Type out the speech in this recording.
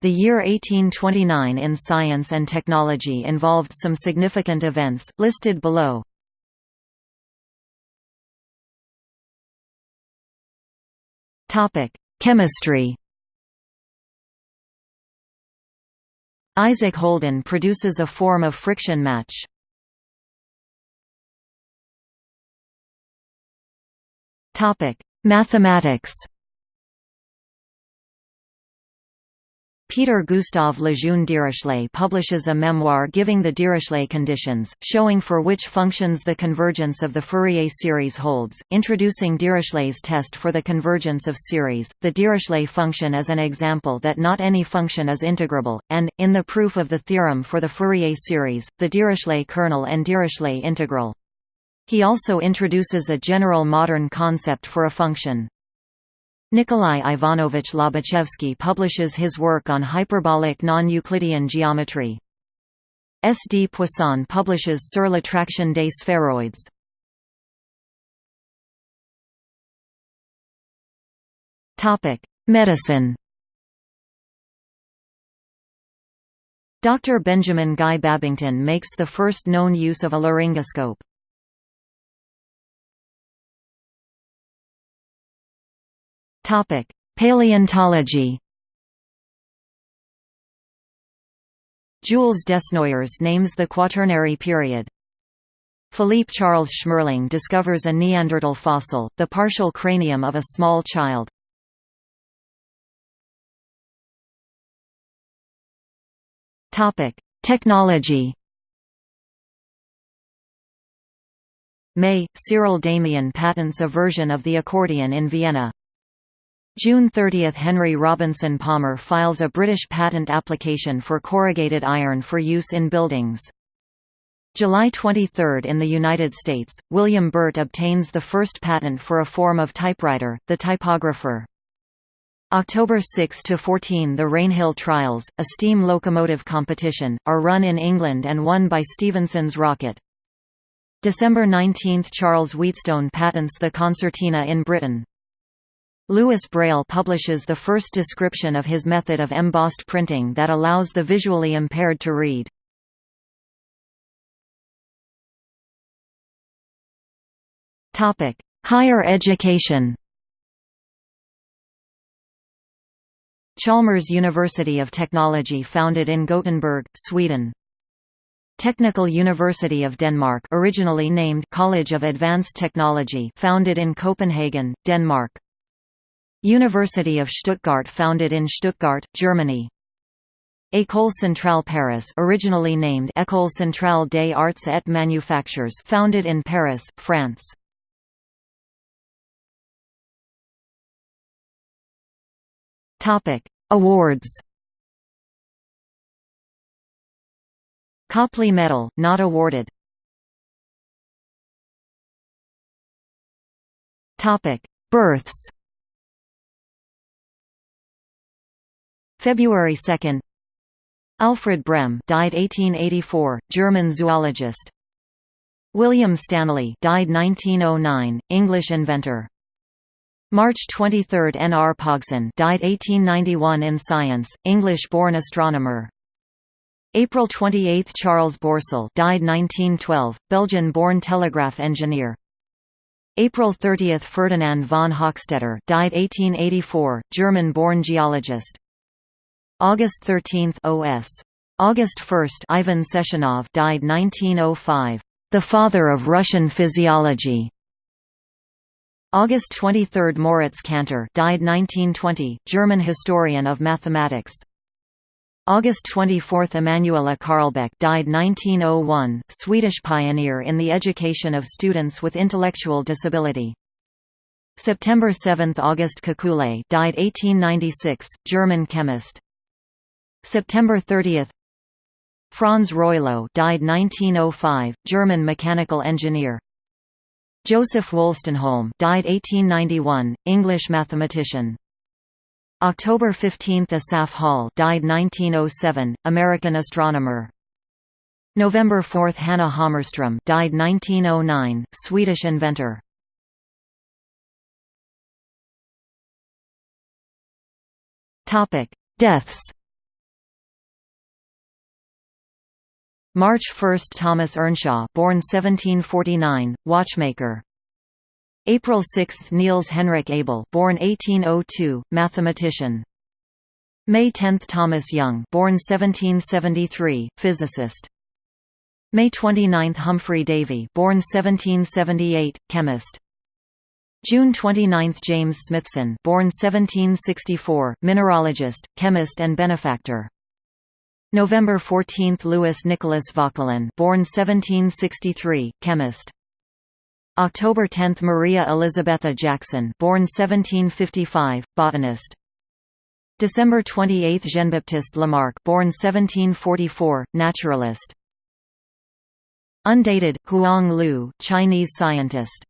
The year 1829 in science and technology involved some significant events, listed below. Chemistry Isaac Holden produces a form of friction match. Mathematics Peter Gustav Lejeune Dirichlet publishes a memoir giving the Dirichlet conditions, showing for which functions the convergence of the Fourier series holds, introducing Dirichlet's test for the convergence of series, the Dirichlet function as an example that not any function is integrable, and, in the proof of the theorem for the Fourier series, the Dirichlet kernel and Dirichlet integral. He also introduces a general modern concept for a function. Nikolai Ivanovich Lobachevsky publishes his work on hyperbolic non-Euclidean geometry. S. D. Poisson publishes Sur l'attraction des spheroids. Medicine Dr. Benjamin Guy Babington makes the first known use of a laryngoscope. Paleontology Jules Desnoyers names the Quaternary period. Philippe Charles Schmerling discovers a Neanderthal fossil, the partial cranium of a small child. Topic: Technology May, Cyril Demian patents a version of the accordion in Vienna. June 30 – Henry Robinson Palmer files a British patent application for corrugated iron for use in buildings. July 23 – In the United States, William Burt obtains the first patent for a form of typewriter, the typographer. October 6–14 The Rainhill Trials, a steam locomotive competition, are run in England and won by Stephenson's rocket. December 19 – Charles Wheatstone patents the concertina in Britain. Louis Braille publishes the first description of his method of embossed printing that allows the visually impaired to read. Higher education Chalmers University of Technology founded in Gothenburg, Sweden. Technical University of Denmark originally named College of Advanced Technology founded in Copenhagen, Denmark. University of Stuttgart founded in Stuttgart, Germany. École Centrale Paris originally named École Centrale des Arts et Manufactures founded in Paris, France. Topic: Awards. Copley Medal, not awarded. Topic: Births. February 2 Alfred Brehm died 1884, German zoologist. William Stanley died 1909, English inventor. March 23 N. R. Pogson died 1891 in science, English-born astronomer. April 28 Charles Bourseul died 1912, Belgian-born telegraph engineer. April 30 Ferdinand von Hochstetter died 1884, German-born geologist. August 13 OS. August 1 Ivan Sechenov died 1905. The father of Russian physiology. August 23 Moritz Cantor died 1920, German historian of mathematics. August 24 Emanuella Carlbeck died 1901, Swedish pioneer in the education of students with intellectual disability. September 7 August Kekule died 1896, German chemist. September 30 Franz Reuleaux died 1905, German mechanical engineer. Joseph Wolstenholme died 1891, English mathematician. October 15 Asaph Hall died 1907, American astronomer. November 4 Hanna Hammarström died 1909, Swedish inventor. Topic: Deaths March 1 – Thomas Earnshaw born 1749, watchmaker. April 6 – Niels Henrik Abel born 1802, mathematician. May 10 – Thomas Young born 1773, physicist. May 29 – Humphry Davy born 1778, chemist. June 29 – James Smithson born 1764, mineralogist, chemist and benefactor November 14 – Louis Nicolas Vauquelin born 1763, chemist. October 10 – Maria Elizabetha Jacson born 1755, botanist. December 28 – Jean-Baptiste Lamarck born 1744, naturalist. Undated – Huang Lu Chinese scientist